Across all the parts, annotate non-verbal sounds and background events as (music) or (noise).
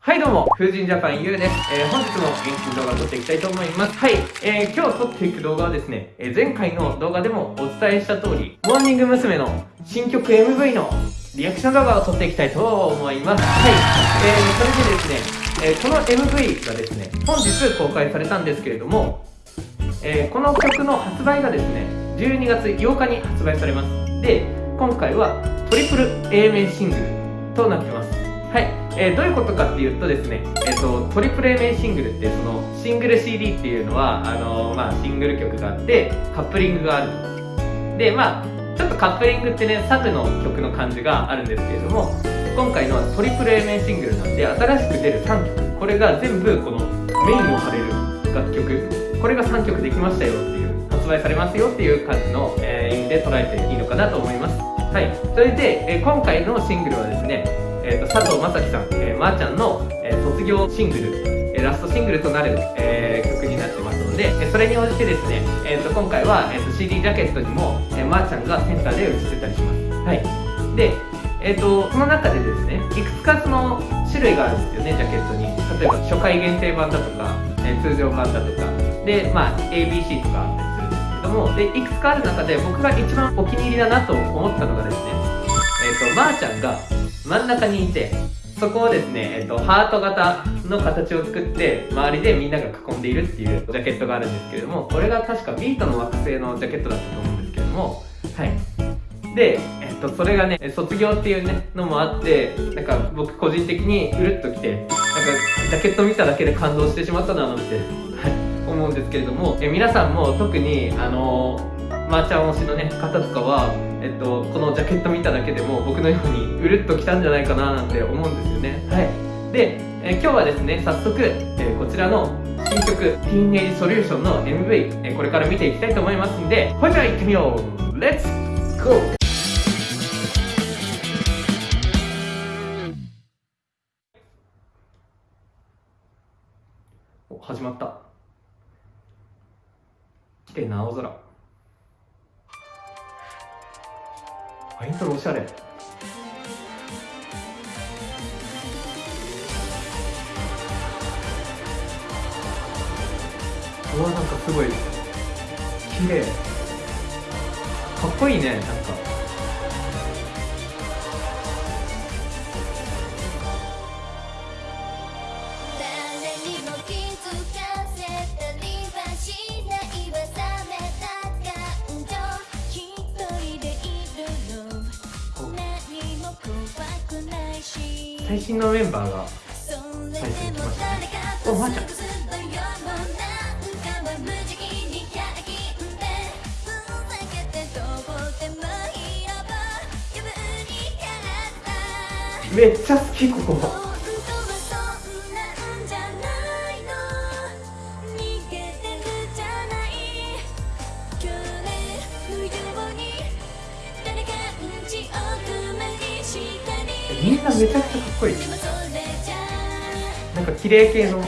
はいどうも、風神ジャパンゆうです。えー、本日も元気に動画を撮っていきたいと思います。はい、えー、今日撮っていく動画はですね、えー、前回の動画でもお伝えした通り、モーニング娘。の新曲 MV のリアクション動画を撮っていきたいと思います。はい、えー、それでですね、えー、この MV がですね、本日公開されたんですけれども、えー、この曲の発売がですね、12月8日に発売されます。で、今回はトリプル A 面シングルとなってます。はい、えー、どういうことかっていうとですね、えーと、トリプル A 面シングルってそのシングル CD っていうのはあのー、まあ、シングル曲があってカップリングがある。でまあちょっとカップリングってねサブの曲の感じがあるんですけれども今回のトリプル A 面シングルなんで新しく出る3曲。これが全部このメインを張れる楽曲。これが3曲できましたよっていう発売されますよっていう感じの、えー、意味で捉えていいのかなと思います。はいそれで、えー、今回のシングルはですねえーと、佐藤正樹さん、えー、まー、あ、ちゃんの、えー、卒業シングル、えー、ラストシングルとなる、えー、曲になってますので、えそれに応じてですね、えーと、今回は、えーと、CD ジャケットにも、えー、まー、あ、ちゃんがセンターで映ってたりします。はい、で、えー、とその中でですねいくつかその種類があるんですよねジャケットに。例えば初回限定版だとか、えー、通常版だとか。で、まあ、ABC とかあったりするんですけどもでいくつかある中で僕が一番お気に入りだなと思ったのがですねえーと、まー、あ、ちゃんが真ん中にいてそこをですね、えっと、ハート型の形を作って周りでみんなが囲んでいるっていうジャケットがあるんですけれどもこれが確かビートの惑星のジャケットだったと思うんですけれどもはい。で、えっと、それがね卒業っていうねのもあってなんか僕個人的にうるっときてなんかジャケット見ただけで感動してしまったななんて、思うんですけれどもえ皆さんも特にあのーまー、あ、ちゃん推しの、ね、方とかは、えっと、このジャケット見ただけでも僕のようにうるっときたんじゃないかななんて思うんですよね。はい、で、え今日はですね早速、えこちらの新曲「ティーンエイジソリューション」の MV、えこれから見ていきたいと思いますんでほいじゃあ行ってみよう。レッツゴー始まった。綺麗な青空あイントロおしゃれ。うわなんかすごい綺麗。かっこいいねなんか。最新のメンバーが最初に来ましたね。おまー、ちゃん。めっちゃ好きここみんなめちゃくちゃかっこいい。なんか綺麗系の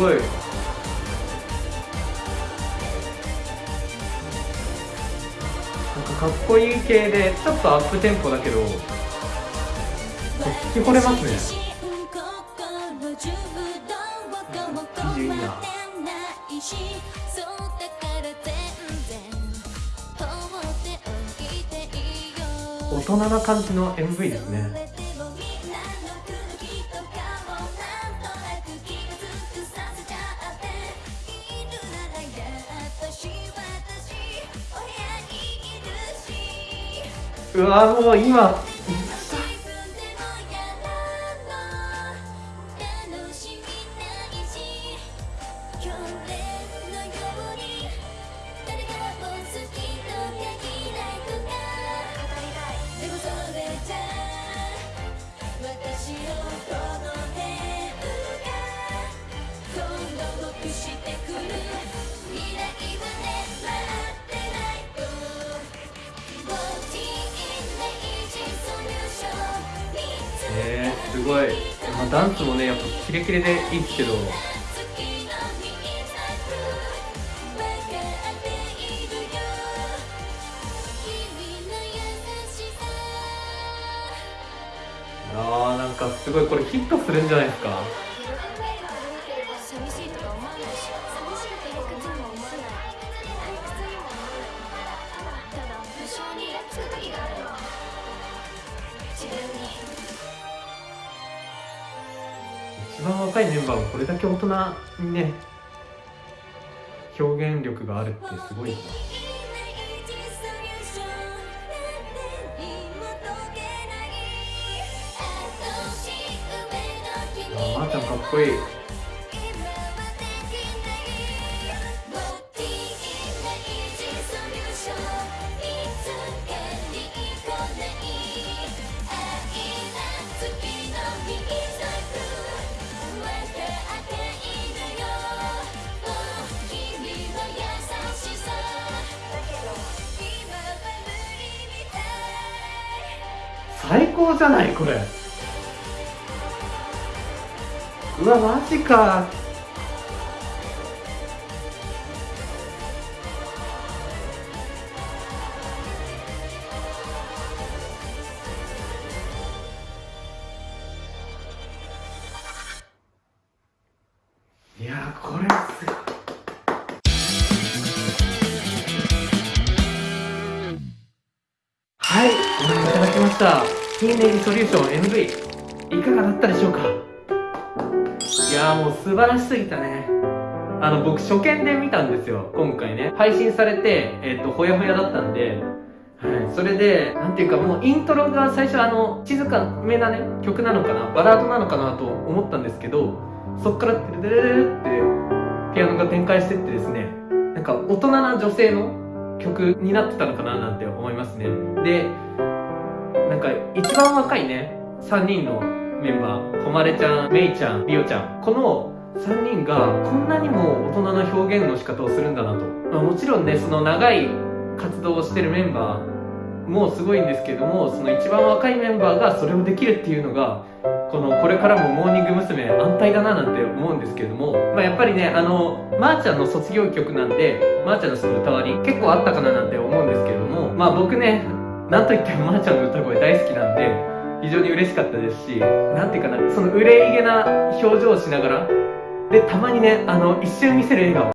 ごい。なんかかっこいい系でちょっとアップテンポだけど聞き惚れますね。いいな。大人な感じの MV ですねうわもう今すごい、まあ、ダンスもねやっぱキレキレでいいですけど。あーなんかすごいこれヒットするんじゃないですか？若いメンバーがこれだけ大人にね表現力があるってすごいなあーまーちゃんかっこいい。高じゃないこれ。うわマジか。いやこれすごい。はいご覧いただきました「ティーネイリソリューション MV」いかがだったでしょうか？いやもう素晴らしすぎたね。あの僕初見で見たんですよ今回ね。配信されてえっ、とほやほやだったんで。はい、それで、なんていうかもうイントロが最初あの、静かめなね、曲なのかな、バラードなのかなと思ったんですけど、そっからテレテレレレってピアノが展開してってですね、なんか大人な女性の曲になってたのかななんて思いますね。で、なんか一番若いね、3人のメンバー、こまれちゃん、めいちゃん、りおちゃん、この3人がこんなにも大人な表現の仕方をするんだなと。まあ、もちろんね、その長い活動をしてるメンバーもすごいんですけども、その一番若いメンバーがそれをできるっていうのが、このこれからもモーニング娘。安泰だななんて思うんですけども、まあ、やっぱりね、あの、まー、ちゃんの卒業曲なんで、まー、ちゃんのその歌割り結構あったかななんて思うんですけども、まあ僕ね、なんといってもまーちゃんの歌声大好きなんで、非常に嬉しかったですし、なんていうかな、その憂いげな表情をしながら、で、たまにね、あの、一瞬見せる笑顔。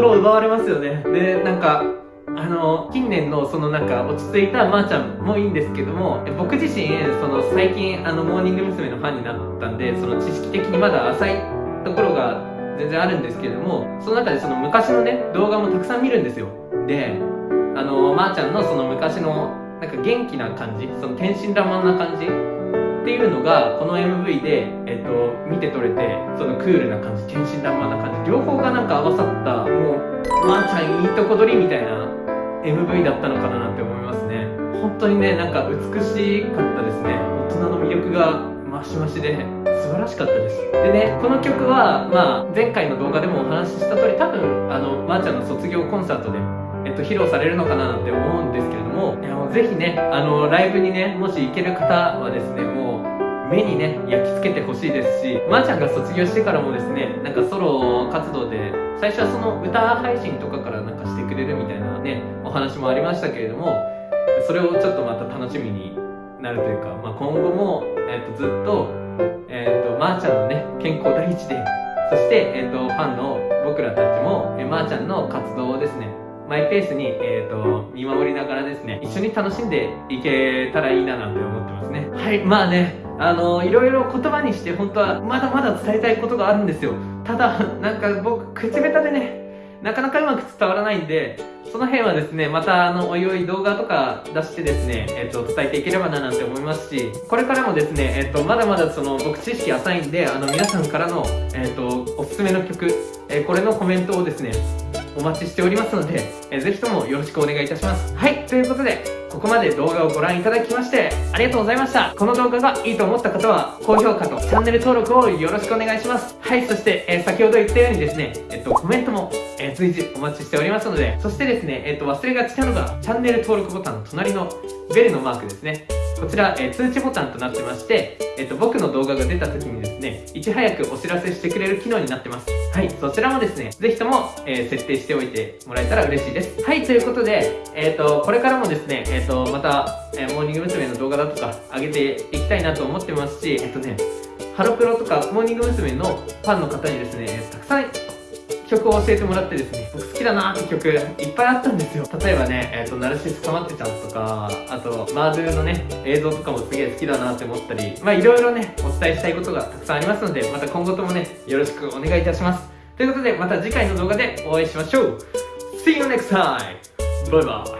心を奪われますよねでなんかあの近年のそのなんか落ち着いたまーちゃんもいいんですけども僕自身その最近あのモーニング娘。のファンになったんでその知識的にまだ浅いところが全然あるんですけどもその中でその昔のね動画もたくさん見るんですよであのまーちゃんのその昔のなんか元気な感じその天真爛漫な感じっていうのがこの MV で、えっと、見て取れてそのクールな感じ天真爛漫な感じ両方がなんか合わさったもうまーちゃんいいとこ取りみたいな MV だったのかななんて思いますね。本当にねなんか美しかったですね。大人の魅力がマシマシで素晴らしかったです。でねこの曲は、まあ、前回の動画でもお話しした通り多分あのまーちゃんの卒業コンサートでえっと、披露されるのかななんて思うんですけれども、もぜひね、あの、ライブにね、もし行ける方はですね、もう、目にね、焼き付けてほしいですし、まー、ちゃんが卒業してからもですね、なんかソロ活動で、最初はその歌配信とかからなんかしてくれるみたいなね、お話もありましたけれども、それをちょっとまた楽しみになるというか、まあ、今後も、えっと、ずっと、えっと、まー、ちゃんのね、健康第一で、そして、えっと、ファンの僕らたちも、えまー、ちゃんの活動をですね、マイペースに、えー、と見守りながらですね一緒に楽しんでいけたらいいななんて思ってますね。はいまあねあのいろいろ言葉にして本当はまだまだ伝えたいことがあるんですよ。ただ (laughs) なんか僕口下手でねなかなかうまく伝わらないんでその辺はですねまたあのおいおい動画とか出してですね、えっと伝えていければななんて思いますしこれからもですね、えっとまだまだその僕知識浅いんであの皆さんからの、えっとおすすめの曲、えこれのコメントをですねお待ちしておりますので、えーぜひともよろしくお願いいたします。はいということでここまで動画をご覧いただきましてありがとうございました。この動画がいいと思った方は高評価とチャンネル登録をよろしくお願いします。はいそして、えー先ほど言ったようにですねえっとコメントも、えー随時お待ちしておりますのでそしてですねえっと忘れがちなのがチャンネル登録ボタンの隣のベルのマークですね。こちら、えー通知ボタンとなってまして、えっと僕の動画が出た時にですねいち早くお知らせしてくれる機能になってますはいそちらもですねぜひとも、えー設定しておいてもらえたら嬉しいですはいということで、えっとこれからもですね、えっとまた、えーモーニング娘。の動画だとか上げていきたいなと思ってますしえっとねハロプロとかモーニング娘。のファンの方にですねたくさん曲を教えてもらってですね僕好きだなって曲いっぱいあったんですよ。例えばね、えー、とナルシスかまってちゃんとかあとマードゥのね映像とかもすげえ好きだなって思ったりまあいろいろねお伝えしたいことがたくさんありますのでまた今後ともねよろしくお願いいたします。ということでまた次回の動画でお会いしましょう。See you next time! バイバイ